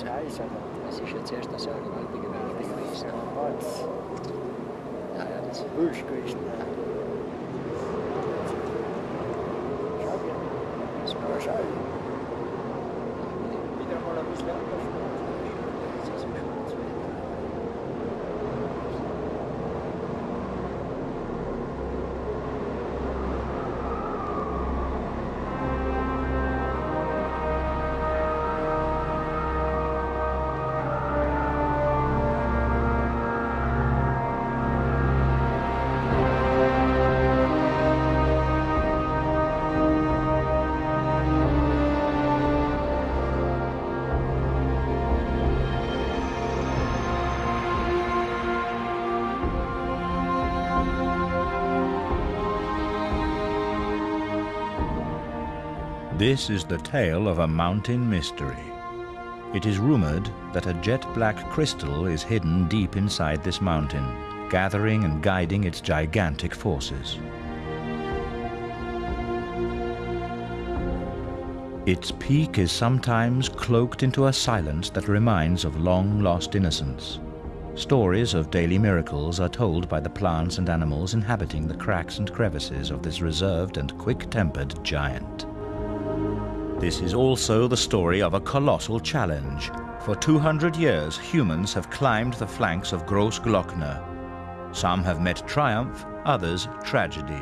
Reise. Es ist ja zuerst so eine gewaltige Wichtig gewesen. Ja, ja, das wüst gewesen. Schau dir. Das war schön. Wieder mal ein bisschen anders. This is the tale of a mountain mystery. It is rumored that a jet black crystal is hidden deep inside this mountain, gathering and guiding its gigantic forces. Its peak is sometimes cloaked into a silence that reminds of long lost innocence. Stories of daily miracles are told by the plants and animals inhabiting the cracks and crevices of this reserved and quick tempered giant. This is also the story of a colossal challenge. For 200 years, humans have climbed the flanks of Gross Glockner. Some have met triumph, others tragedy.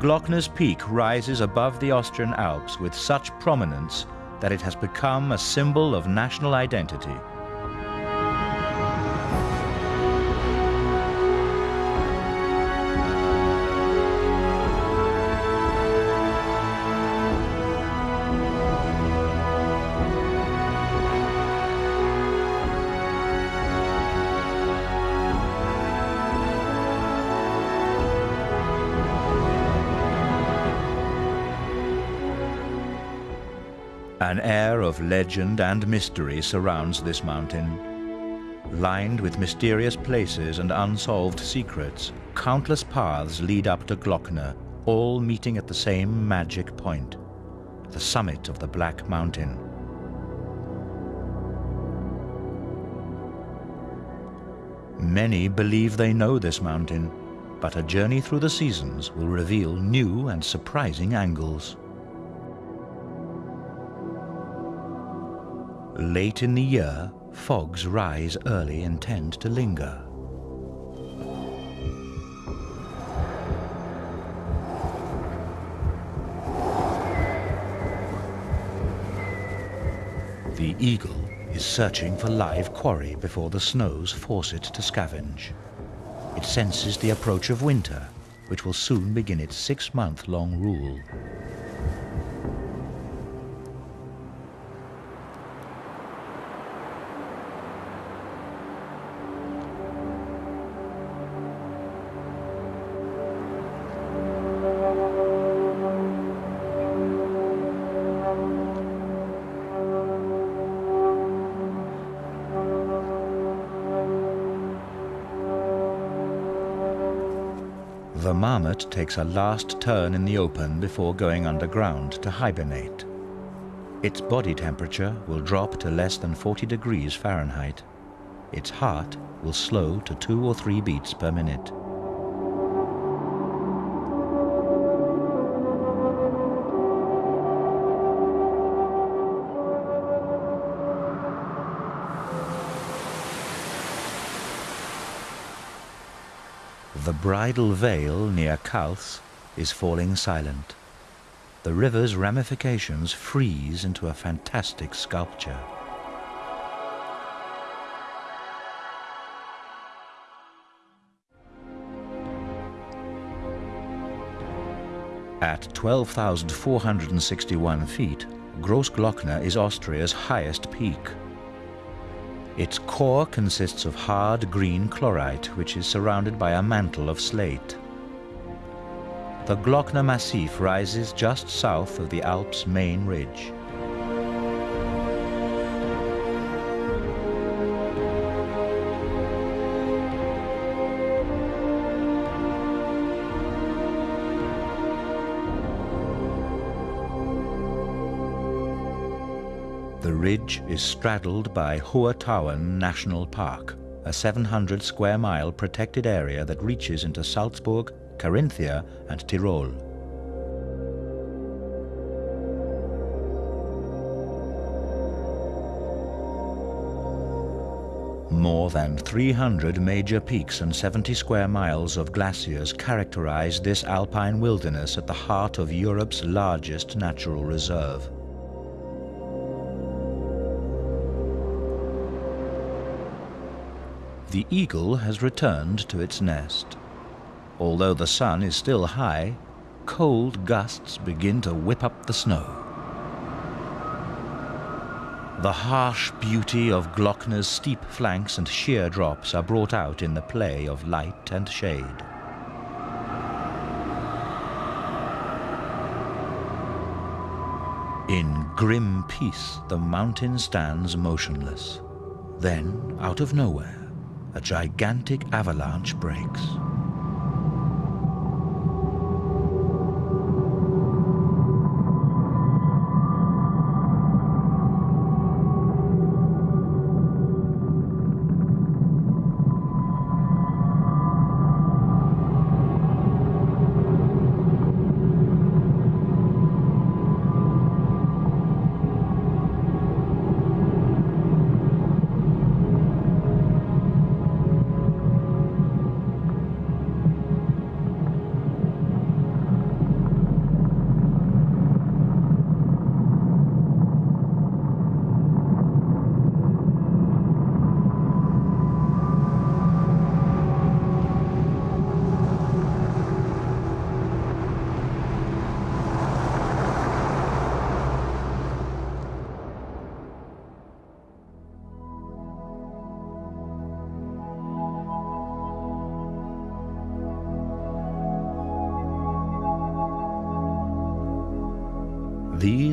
Glockner's peak rises above the Austrian Alps with such prominence that it has become a symbol of national identity. Legend and mystery surrounds this mountain. Lined with mysterious places and unsolved secrets, countless paths lead up to Glockner, all meeting at the same magic point, the summit of the Black Mountain. Many believe they know this mountain, but a journey through the seasons will reveal new and surprising angles. Late in the year, fogs rise early and tend to linger. The eagle is searching for live quarry before the snows force it to scavenge. It senses the approach of winter, which will soon begin its six-month-long rule. Takes a last turn in the open before going underground to hibernate. Its body temperature will drop to less than 40 degrees Fahrenheit. Its heart will slow to two or three beats per minute. Bridal veil near Kals is falling silent. The river's ramifications freeze into a fantastic sculpture. At 12,461 feet, Grossglockner is Austria's highest peak. Its core consists of hard green chlorite, which is surrounded by a mantle of slate. The Glockner Massif rises just south of the Alps' main ridge. Ridge is straddled by Hohe Tauern National Park, a 700 square mile protected area that reaches into Salzburg, Carinthia and Tyrol. More than 300 major peaks and 70 square miles of glaciers characterize this alpine wilderness at the heart of Europe's largest natural reserve. The eagle has returned to its nest. Although the sun is still high, cold gusts begin to whip up the snow. The harsh beauty of Glockner's steep flanks and sheer drops are brought out in the play of light and shade. In grim peace, the mountain stands motionless. Then, out of nowhere, a gigantic avalanche breaks.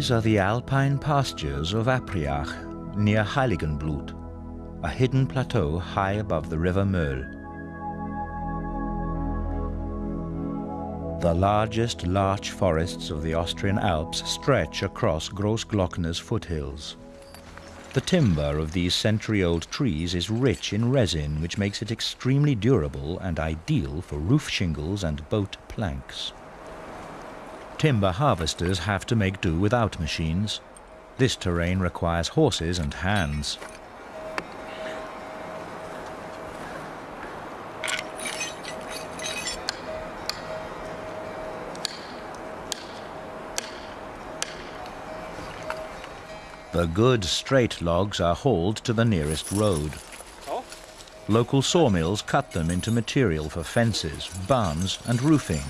These are the alpine pastures of Apriach, near Heiligenblut, a hidden plateau high above the river Möll. The largest larch forests of the Austrian Alps stretch across Großglockner's foothills. The timber of these century-old trees is rich in resin, which makes it extremely durable and ideal for roof shingles and boat planks timber harvesters have to make do without machines. This terrain requires horses and hands. The good straight logs are hauled to the nearest road. Local sawmills cut them into material for fences, barns and roofing.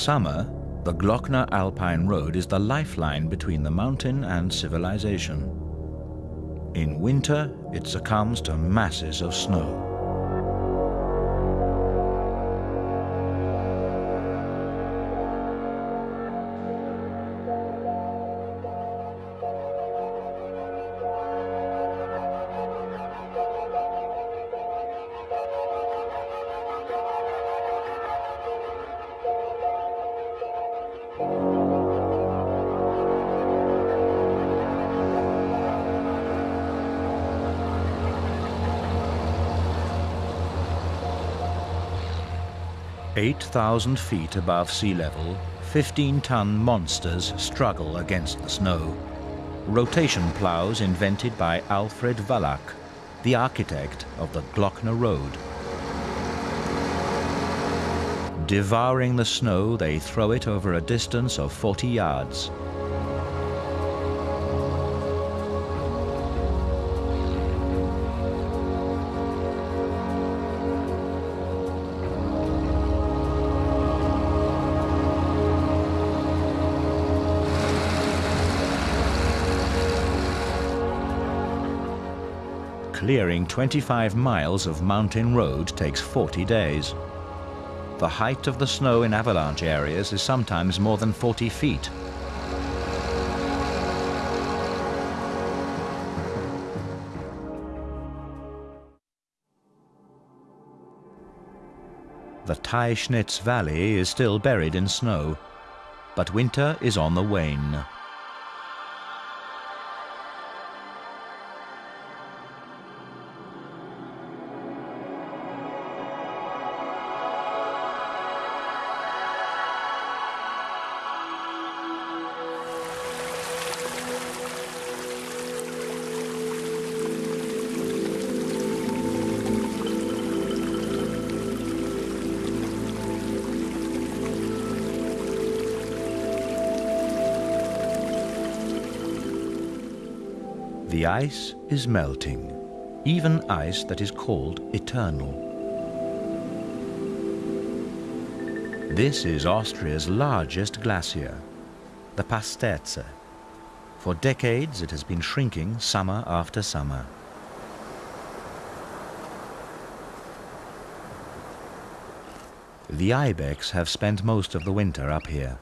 Summer, the Glockner Alpine Road is the lifeline between the mountain and civilization. In winter, it succumbs to masses of snow. 8,000 feet above sea level, 15-ton monsters struggle against the snow. Rotation plows invented by Alfred Wallack, the architect of the Glockner Road. Devouring the snow, they throw it over a distance of 40 yards. Clearing 25 miles of mountain road takes 40 days. The height of the snow in avalanche areas is sometimes more than 40 feet. The Teischnitz Valley is still buried in snow, but winter is on the wane. The ice is melting, even ice that is called eternal. This is Austria's largest glacier, the Pasterze. For decades it has been shrinking summer after summer. The ibex have spent most of the winter up here.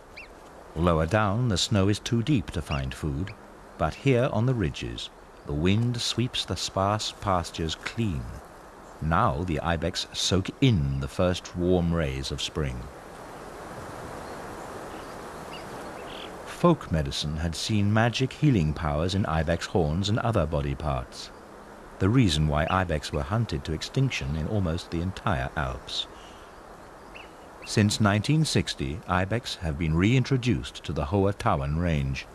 Lower down the snow is too deep to find food, but here on the ridges the wind sweeps the sparse pastures clean. Now the ibex soak in the first warm rays of spring. Folk medicine had seen magic healing powers in ibex horns and other body parts. The reason why ibex were hunted to extinction in almost the entire Alps. Since 1960, ibex have been reintroduced to the Hohe Tauern range.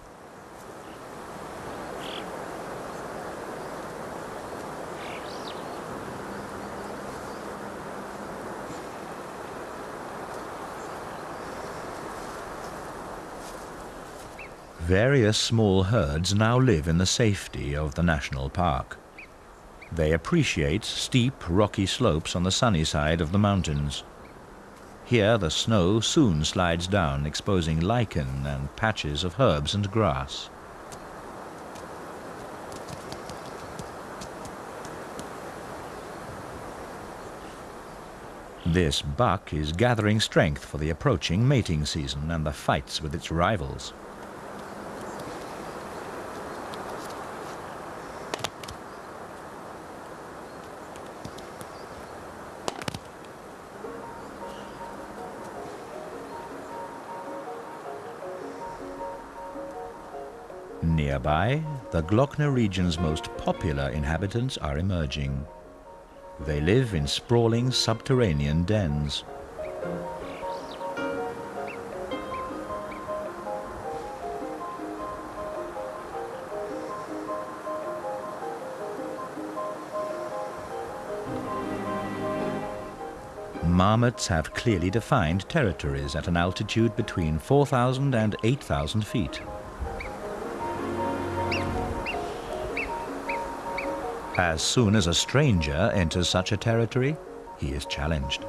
Various small herds now live in the safety of the national park. They appreciate steep, rocky slopes on the sunny side of the mountains. Here the snow soon slides down, exposing lichen and patches of herbs and grass. This buck is gathering strength for the approaching mating season and the fights with its rivals. Nearby, the Glockner region's most popular inhabitants are emerging. They live in sprawling subterranean dens. Marmots have clearly defined territories at an altitude between 4,000 and 8,000 feet. As soon as a stranger enters such a territory, he is challenged.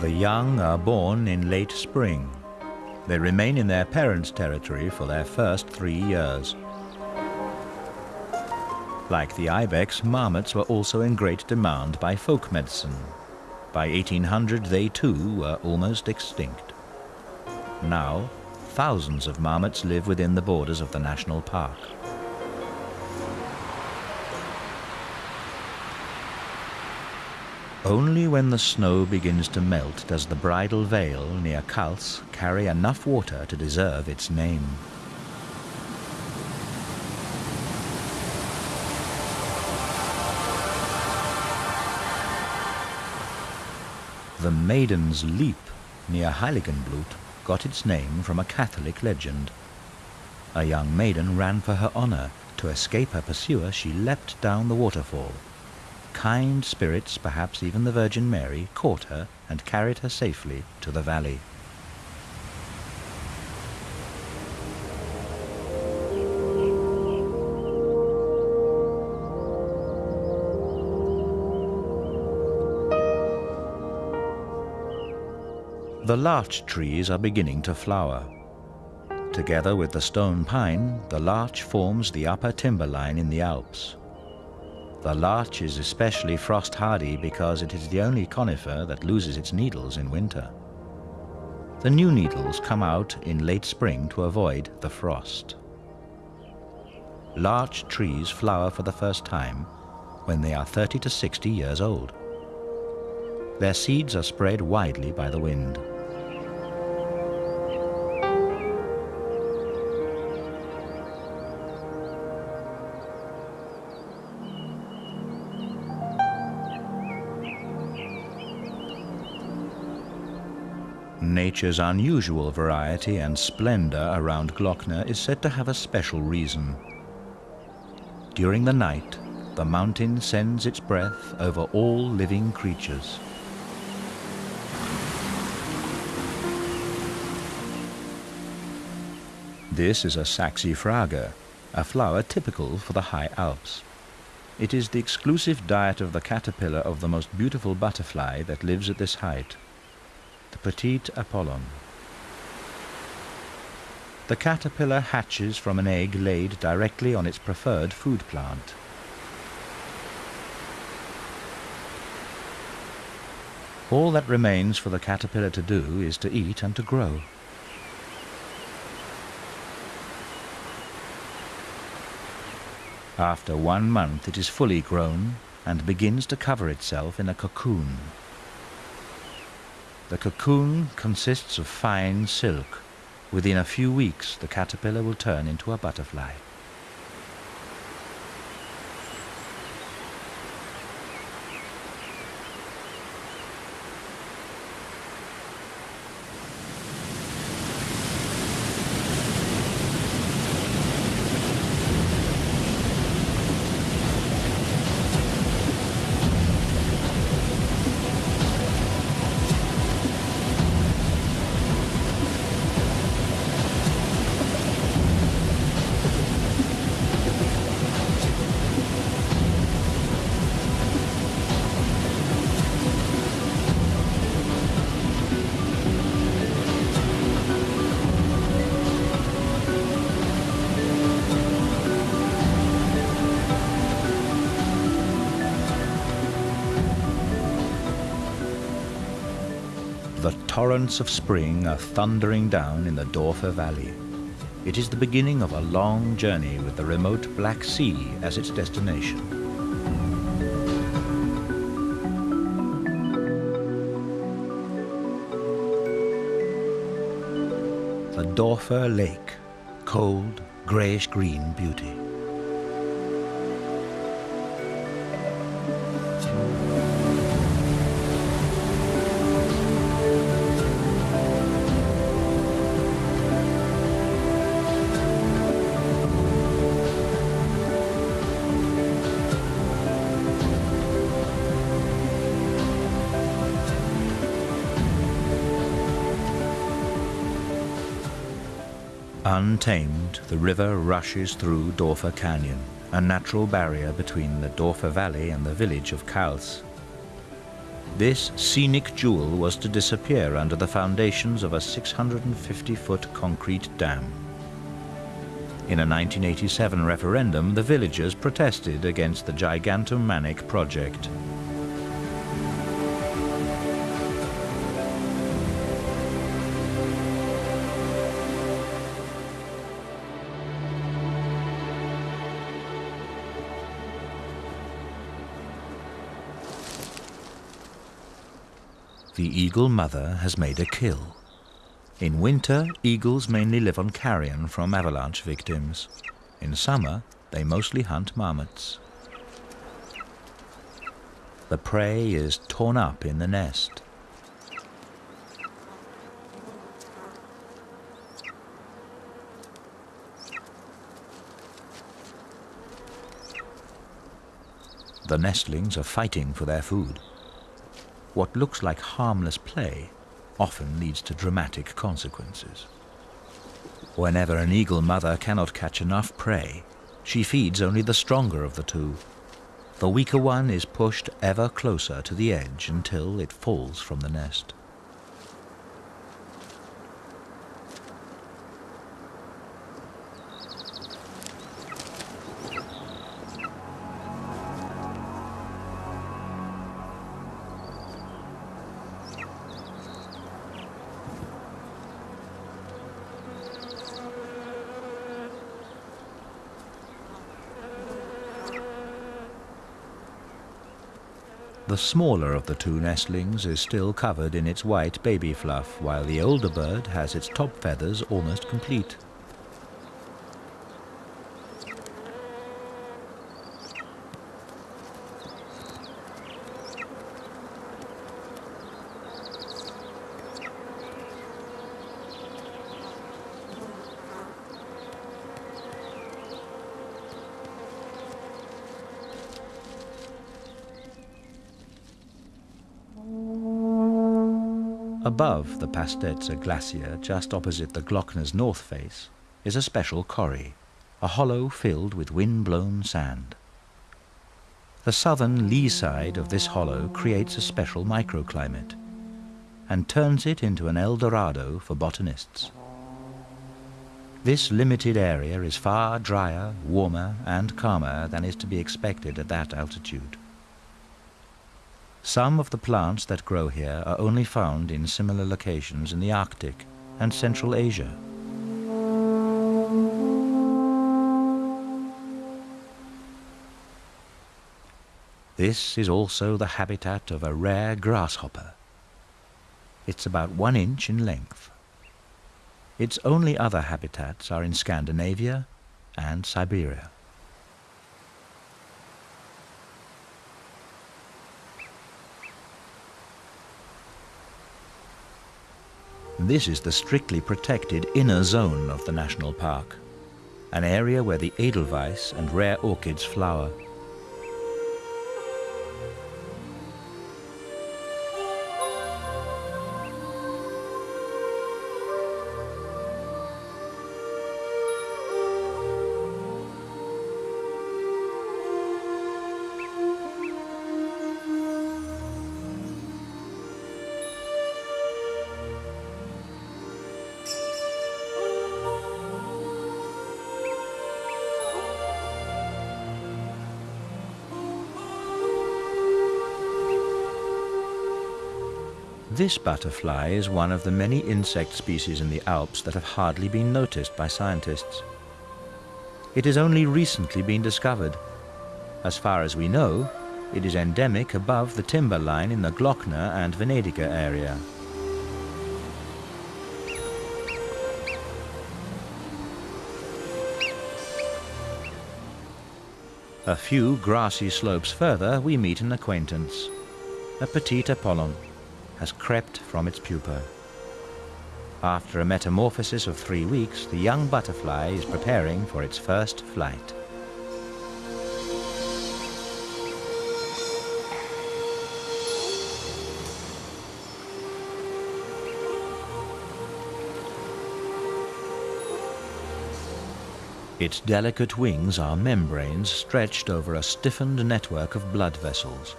The young are born in late spring they remain in their parents' territory for their first three years. Like the ibex, marmots were also in great demand by folk medicine. By 1800 they too were almost extinct. Now, thousands of marmots live within the borders of the national park. Only when the snow begins to melt does the bridal veil near Kals carry enough water to deserve its name. The Maiden's Leap near Heiligenblut got its name from a Catholic legend. A young maiden ran for her honor. To escape her pursuer, she leapt down the waterfall kind spirits, perhaps even the Virgin Mary, caught her and carried her safely to the valley. The larch trees are beginning to flower. Together with the stone pine, the larch forms the upper timberline in the Alps. The larch is especially frost hardy because it is the only conifer that loses its needles in winter. The new needles come out in late spring to avoid the frost. Larch trees flower for the first time when they are 30 to 60 years old. Their seeds are spread widely by the wind. Nature's unusual variety and splendor around Glockner is said to have a special reason. During the night, the mountain sends its breath over all living creatures. This is a saxifraga, a flower typical for the high Alps. It is the exclusive diet of the caterpillar of the most beautiful butterfly that lives at this height the petite Apollon. The caterpillar hatches from an egg laid directly on its preferred food plant. All that remains for the caterpillar to do is to eat and to grow. After one month it is fully grown and begins to cover itself in a cocoon. The cocoon consists of fine silk. Within a few weeks, the caterpillar will turn into a butterfly. Of spring are thundering down in the Dorfer Valley. It is the beginning of a long journey with the remote Black Sea as its destination. The Dorfer Lake, cold, grayish-green beauty. Untamed, the river rushes through Dorfer Canyon, a natural barrier between the Dorfer Valley and the village of Kals. This scenic jewel was to disappear under the foundations of a 650-foot concrete dam. In a 1987 referendum, the villagers protested against the Gigantomanic project. The eagle mother has made a kill. In winter, eagles mainly live on carrion from avalanche victims. In summer, they mostly hunt marmots. The prey is torn up in the nest. The nestlings are fighting for their food what looks like harmless play often leads to dramatic consequences. Whenever an eagle mother cannot catch enough prey, she feeds only the stronger of the two. The weaker one is pushed ever closer to the edge until it falls from the nest. The smaller of the two nestlings is still covered in its white baby fluff, while the older bird has its top feathers almost complete. Above the Pasterze Glacier, just opposite the Glockner's north face, is a special corrie, a hollow filled with wind-blown sand. The southern lee side of this hollow creates a special microclimate and turns it into an El Dorado for botanists. This limited area is far drier, warmer and calmer than is to be expected at that altitude. Some of the plants that grow here are only found in similar locations in the Arctic and Central Asia. This is also the habitat of a rare grasshopper. It's about one inch in length. Its only other habitats are in Scandinavia and Siberia. This is the strictly protected inner zone of the national park, an area where the edelweiss and rare orchids flower. This butterfly is one of the many insect species in the Alps that have hardly been noticed by scientists. It has only recently been discovered. As far as we know, it is endemic above the timber line in the Glockner and Venediger area. A few grassy slopes further, we meet an acquaintance, a petite Apollon has crept from its pupa. After a metamorphosis of three weeks, the young butterfly is preparing for its first flight. Its delicate wings are membranes stretched over a stiffened network of blood vessels.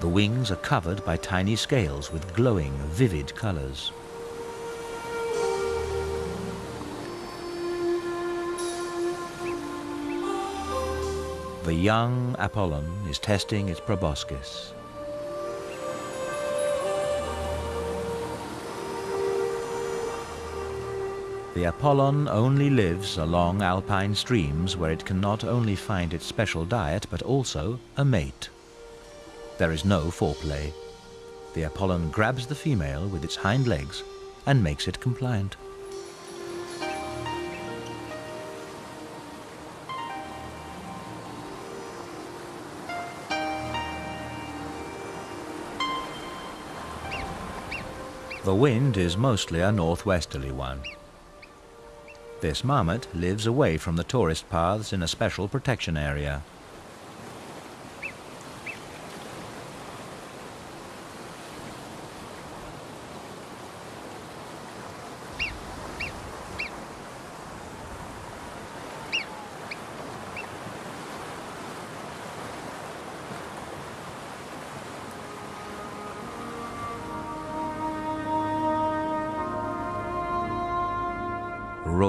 The wings are covered by tiny scales with glowing, vivid colors. The young Apollon is testing its proboscis. The Apollon only lives along alpine streams where it can not only find its special diet but also a mate. There is no foreplay. The Apollon grabs the female with its hind legs and makes it compliant. The wind is mostly a northwesterly one. This marmot lives away from the tourist paths in a special protection area.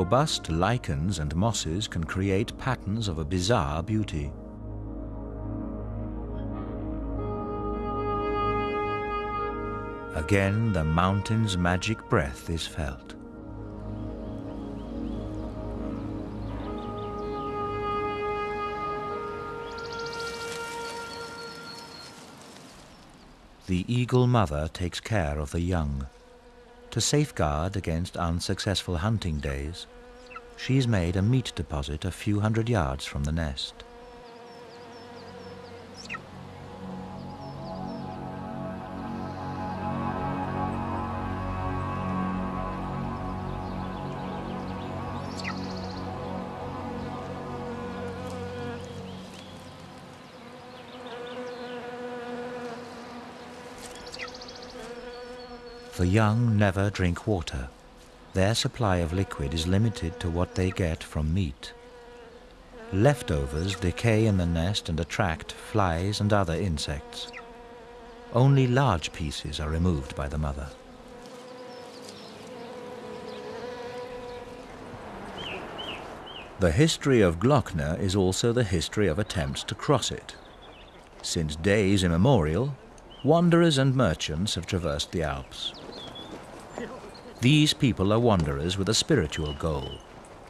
Robust lichens and mosses can create patterns of a bizarre beauty. Again, the mountain's magic breath is felt. the eagle mother takes care of the young. To safeguard against unsuccessful hunting days, she's made a meat deposit a few hundred yards from the nest. The young never drink water. Their supply of liquid is limited to what they get from meat. Leftovers decay in the nest and attract flies and other insects. Only large pieces are removed by the mother. The history of Glockner is also the history of attempts to cross it. Since days immemorial, wanderers and merchants have traversed the Alps. These people are wanderers with a spiritual goal,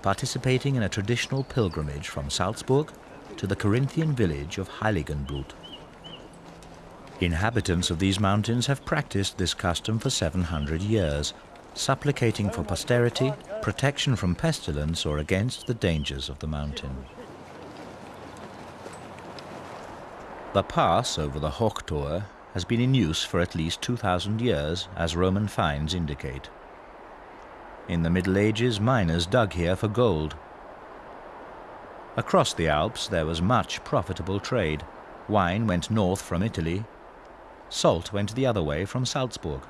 participating in a traditional pilgrimage from Salzburg to the Carinthian village of Heiligenblut. Inhabitants of these mountains have practiced this custom for 700 years, supplicating for posterity, protection from pestilence or against the dangers of the mountain. The pass over the Hochtor has been in use for at least 2,000 years, as Roman finds indicate. In the Middle Ages, miners dug here for gold. Across the Alps there was much profitable trade. Wine went north from Italy. Salt went the other way from Salzburg.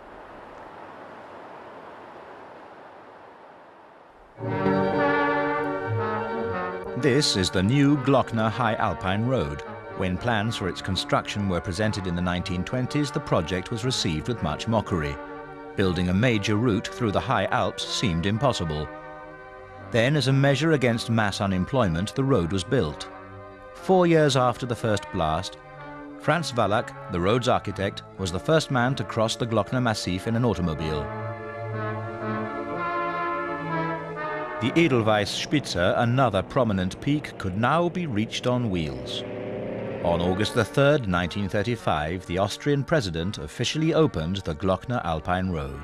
This is the new Glockner High Alpine Road. When plans for its construction were presented in the 1920s, the project was received with much mockery building a major route through the high Alps seemed impossible. Then, as a measure against mass unemployment, the road was built. Four years after the first blast, Franz Wallack, the road's architect, was the first man to cross the Glockner Massif in an automobile. The Edelweiss Spitze, another prominent peak, could now be reached on wheels. On August 3, 1935, the Austrian president officially opened the Glockner Alpine Road.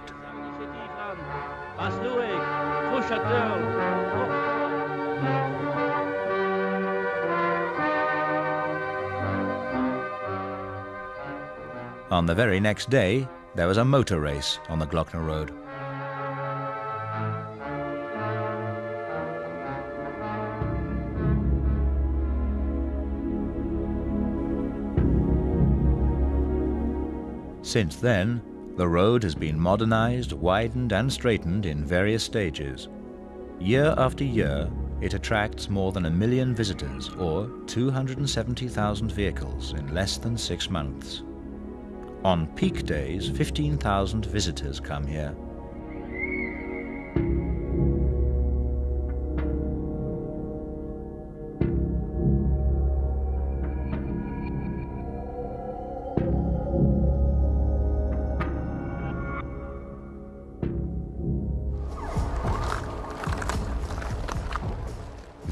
On the very next day, there was a motor race on the Glockner Road. Since then, the road has been modernized, widened and straightened in various stages. Year after year, it attracts more than a million visitors, or 270,000 vehicles in less than six months. On peak days, 15,000 visitors come here.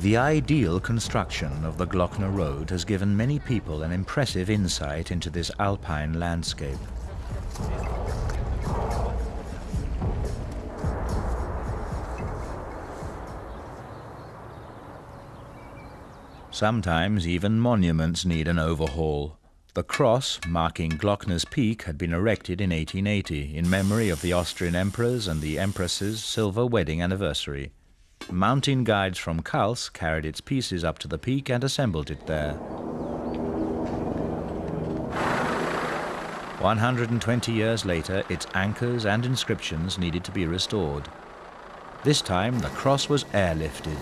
The ideal construction of the Glockner Road has given many people an impressive insight into this alpine landscape. Sometimes even monuments need an overhaul. The cross marking Glockner's Peak had been erected in 1880 in memory of the Austrian emperors and the empress's silver wedding anniversary. Mountain guides from Kals carried its pieces up to the peak and assembled it there. 120 years later, its anchors and inscriptions needed to be restored. This time, the cross was airlifted.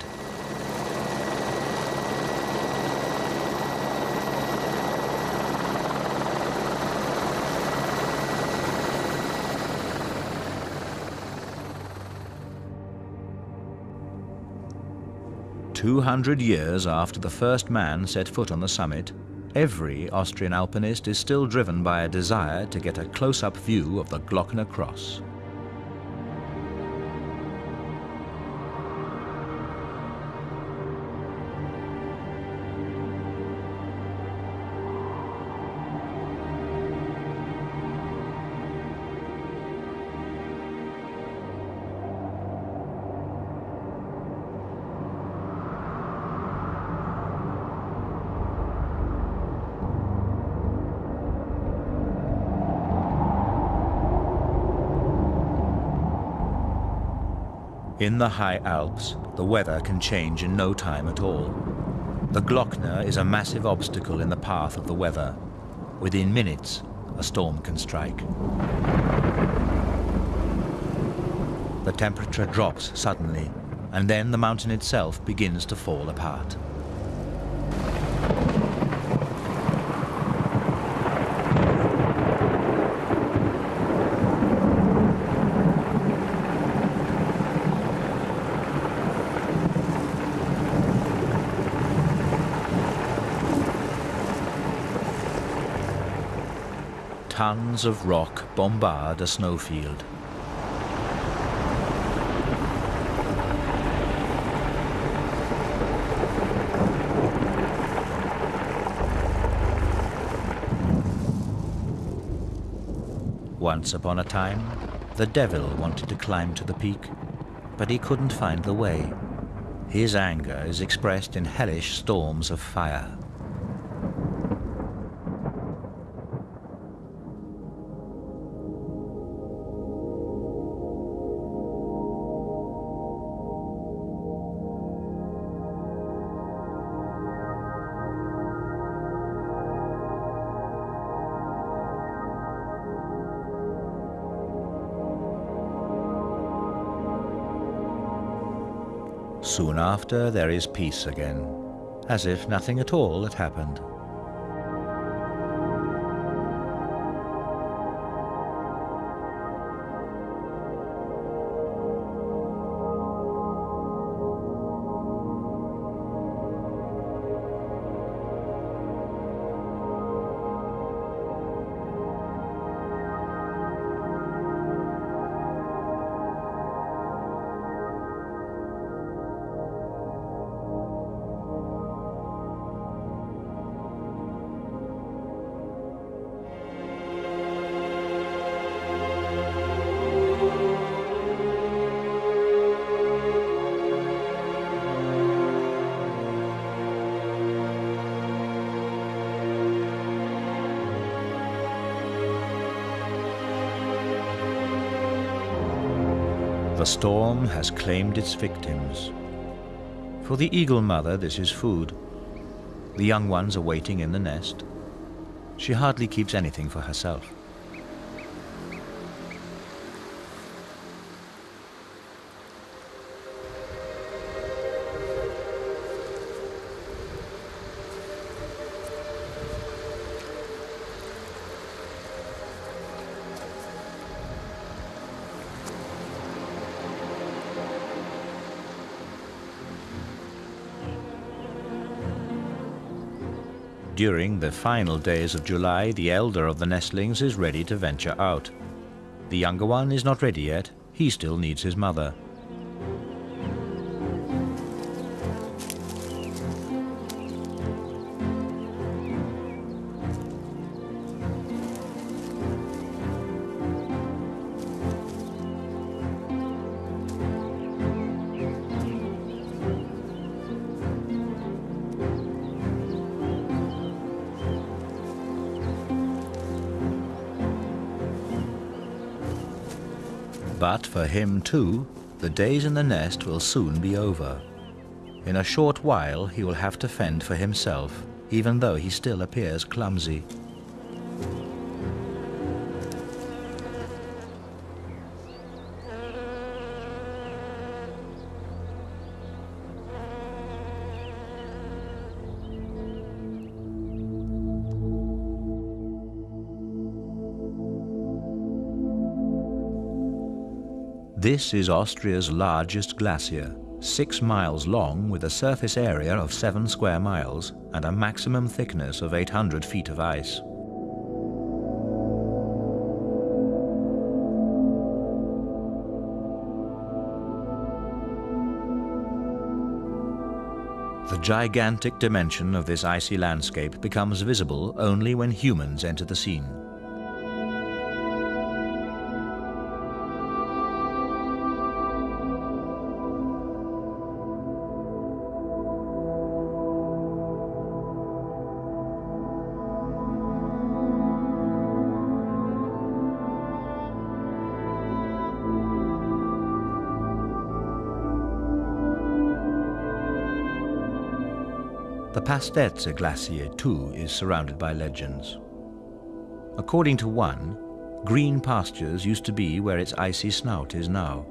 200 years after the first man set foot on the summit, every Austrian alpinist is still driven by a desire to get a close-up view of the Glockner Cross. In the high Alps, the weather can change in no time at all. The Glockner is a massive obstacle in the path of the weather. Within minutes, a storm can strike. The temperature drops suddenly, and then the mountain itself begins to fall apart. Tons of rock bombard a snowfield. Once upon a time, the devil wanted to climb to the peak, but he couldn't find the way. His anger is expressed in hellish storms of fire. Soon after, there is peace again, as if nothing at all had happened. Has claimed its victims. For the eagle mother, this is food. The young ones are waiting in the nest. She hardly keeps anything for herself. During the final days of July, the elder of the nestlings is ready to venture out. The younger one is not ready yet. He still needs his mother. For him too, the days in the nest will soon be over. In a short while he will have to fend for himself, even though he still appears clumsy. This is Austria's largest glacier, six miles long with a surface area of seven square miles and a maximum thickness of 800 feet of ice. The gigantic dimension of this icy landscape becomes visible only when humans enter the scene. The Pasterze Glacier, too, is surrounded by legends. According to one, green pastures used to be where its icy snout is now.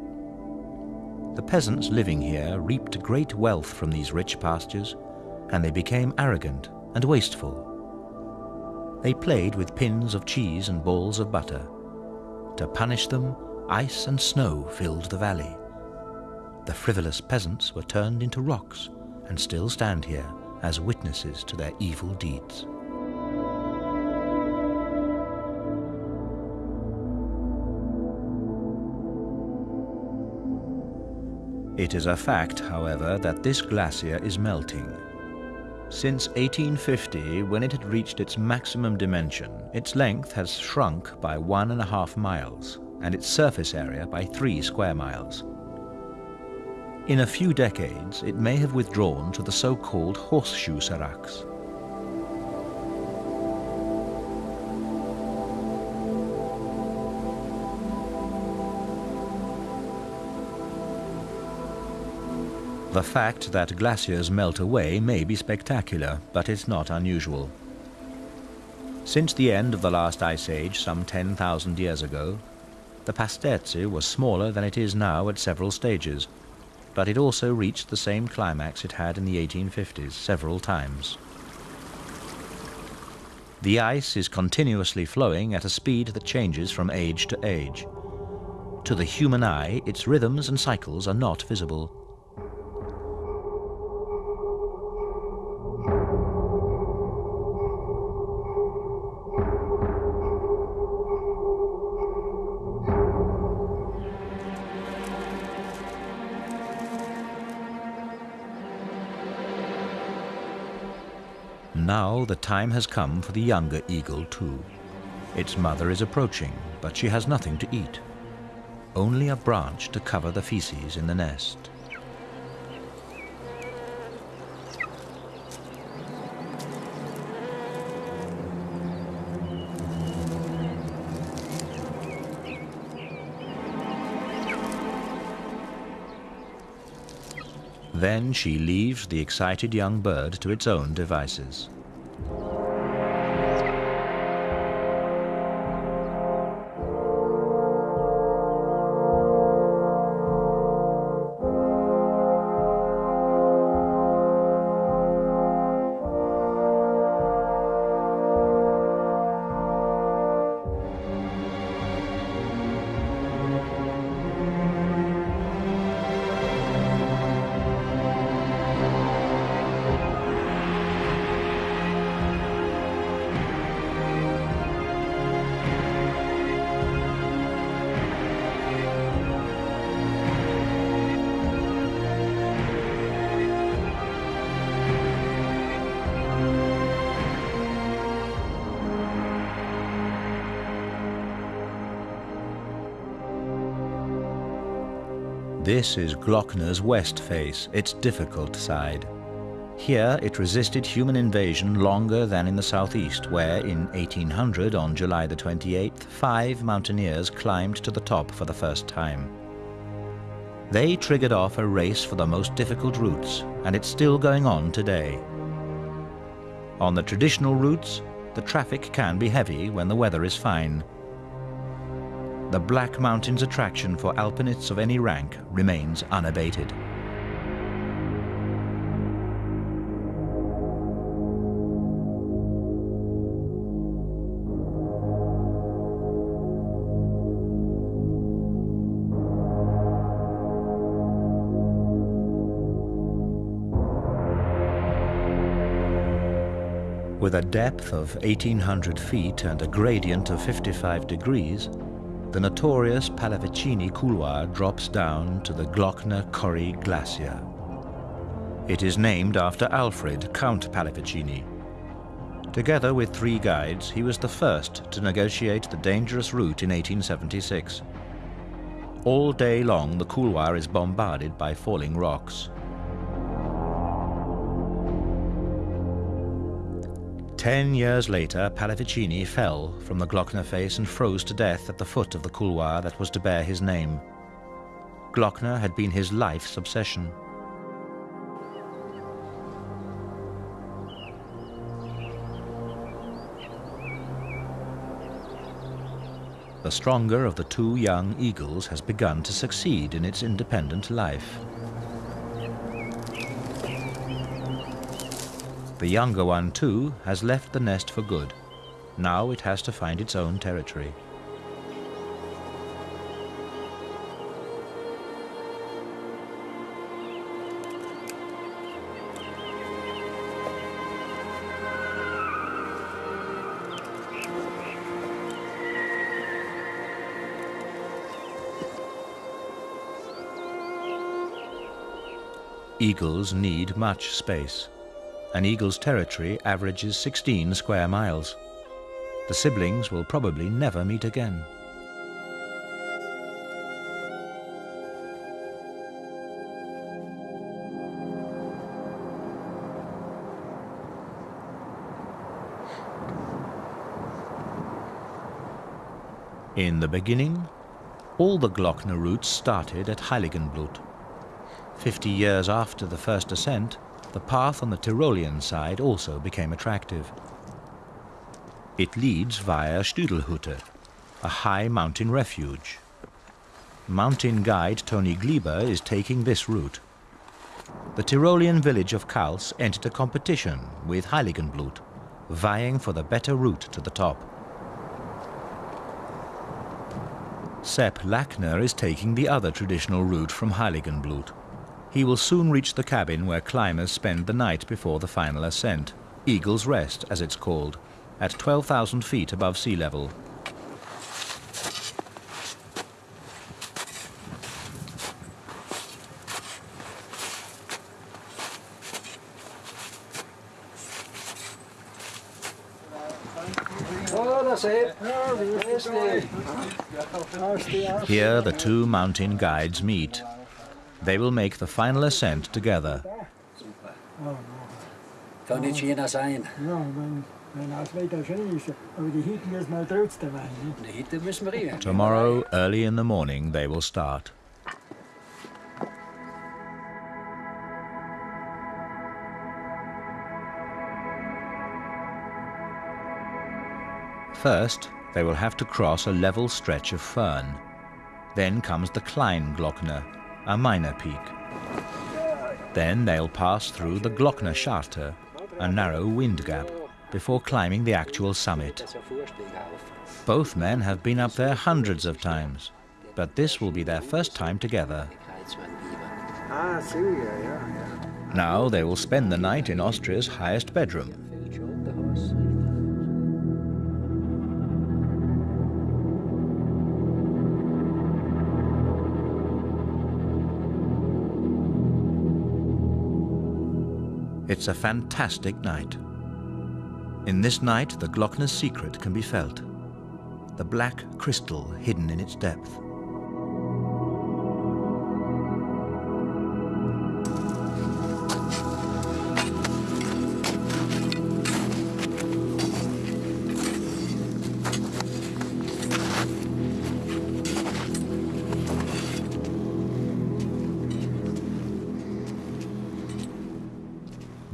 The peasants living here reaped great wealth from these rich pastures, and they became arrogant and wasteful. They played with pins of cheese and balls of butter. To punish them, ice and snow filled the valley. The frivolous peasants were turned into rocks and still stand here as witnesses to their evil deeds. It is a fact, however, that this glacier is melting. Since 1850, when it had reached its maximum dimension, its length has shrunk by one and a half miles, and its surface area by three square miles. In a few decades, it may have withdrawn to the so-called horseshoe seracs. The fact that glaciers melt away may be spectacular, but it's not unusual. Since the end of the last ice age, some 10,000 years ago, the Pasterze was smaller than it is now at several stages, but it also reached the same climax it had in the 1850s several times. The ice is continuously flowing at a speed that changes from age to age. To the human eye, its rhythms and cycles are not visible. The time has come for the younger eagle too. Its mother is approaching, but she has nothing to eat. Only a branch to cover the feces in the nest. Then she leaves the excited young bird to its own devices. Thank you. This is Glockner's west face, its difficult side. Here it resisted human invasion longer than in the southeast, where in 1800, on July the 28th, five mountaineers climbed to the top for the first time. They triggered off a race for the most difficult routes, and it's still going on today. On the traditional routes, the traffic can be heavy when the weather is fine, the Black Mountains attraction for alpinists of any rank remains unabated. With a depth of 1,800 feet and a gradient of 55 degrees, the notorious Pallavicini couloir drops down to the Glockner-Corrie Glacier. It is named after Alfred, Count Pallavicini. Together with three guides, he was the first to negotiate the dangerous route in 1876. All day long, the couloir is bombarded by falling rocks. Ten years later, Pallavicini fell from the Glockner face and froze to death at the foot of the couloir that was to bear his name. Glockner had been his life's obsession. The stronger of the two young eagles has begun to succeed in its independent life. The younger one, too, has left the nest for good. Now it has to find its own territory. Eagles need much space. An eagle's territory averages 16 square miles. The siblings will probably never meet again. In the beginning, all the Glockner routes started at Heiligenblut. Fifty years after the first ascent, the path on the Tyrolean side also became attractive. It leads via Stüdelhütte, a high mountain refuge. Mountain guide Tony Glieber is taking this route. The Tyrolean village of Kals entered a competition with Heiligenblut, vying for the better route to the top. Sepp Lackner is taking the other traditional route from Heiligenblut. He will soon reach the cabin where climbers spend the night before the final ascent, Eagle's Rest as it's called, at 12,000 feet above sea level. Here the two mountain guides meet. They will make the final ascent together. Kann nicht jener sein. Ja, wenn, wenn das Wetter schön ist, aber die Hütte müssen wir trotzdem rein. Ne? Die Hitte müssen wir rein. Tomorrow, early in the morning, they will start. First, they will have to cross a level stretch of firn. Then comes the Kleinglockner, a minor peak. Then they'll pass through the Glockner Scharte, a narrow wind gap, before climbing the actual summit. Both men have been up there hundreds of times, but this will be their first time together. Now they will spend the night in Austria's highest bedroom. It's a fantastic night. In this night, the Glockner's secret can be felt. The black crystal hidden in its depth.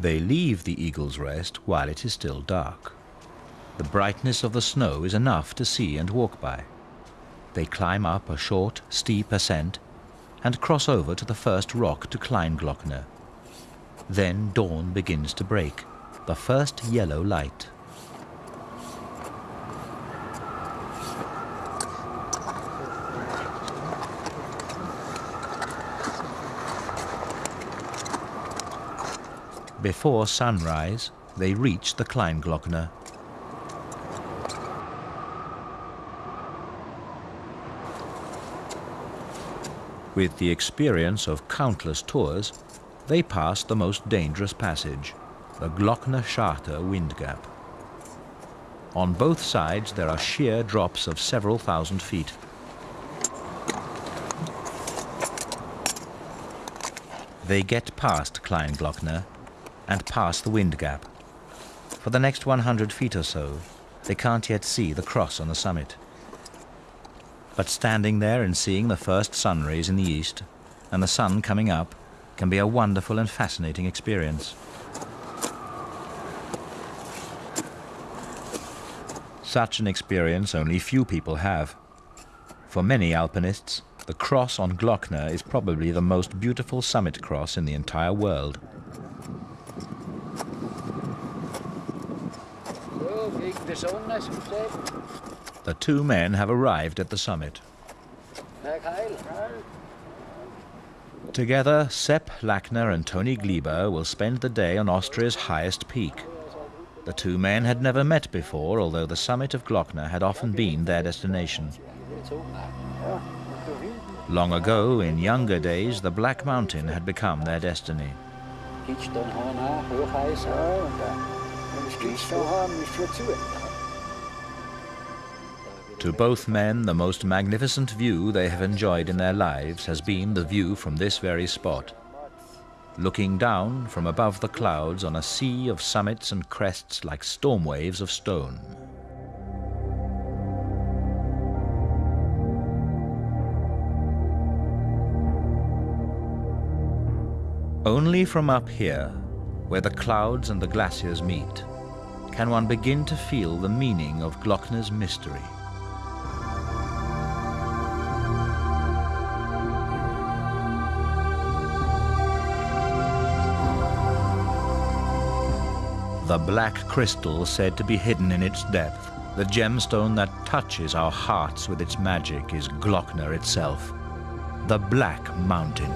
They leave the Eagle's Rest while it is still dark. The brightness of the snow is enough to see and walk by. They climb up a short, steep ascent and cross over to the first rock to Kleinglockner. Then dawn begins to break, the first yellow light. Before sunrise, they reach the Kleinglockner. With the experience of countless tours, they pass the most dangerous passage, the Glockner Scharte wind gap. On both sides there are sheer drops of several thousand feet. They get past Kleinglockner and pass the wind gap. For the next 100 feet or so, they can't yet see the cross on the summit. But standing there and seeing the first sun rays in the east and the sun coming up can be a wonderful and fascinating experience. Such an experience only few people have. For many alpinists, the cross on Glockner is probably the most beautiful summit cross in the entire world. The two men have arrived at the summit. Together, Sepp Lackner and Tony Glieber will spend the day on Austria's highest peak. The two men had never met before, although the summit of Glockner had often been their destination. Long ago, in younger days, the Black Mountain had become their destiny. Daar. En misschien zo gaan we voor toe. To both men, the most magnificent view they have enjoyed in their lives has been the view from this very spot. Looking down from above the clouds on a sea of summits and crests like storm waves of stone. Only from up here, where the clouds and the glaciers meet, can one begin to feel the meaning of Glockner's mystery. The black crystal said to be hidden in its depth, the gemstone that touches our hearts with its magic is Glockner itself, the Black Mountain.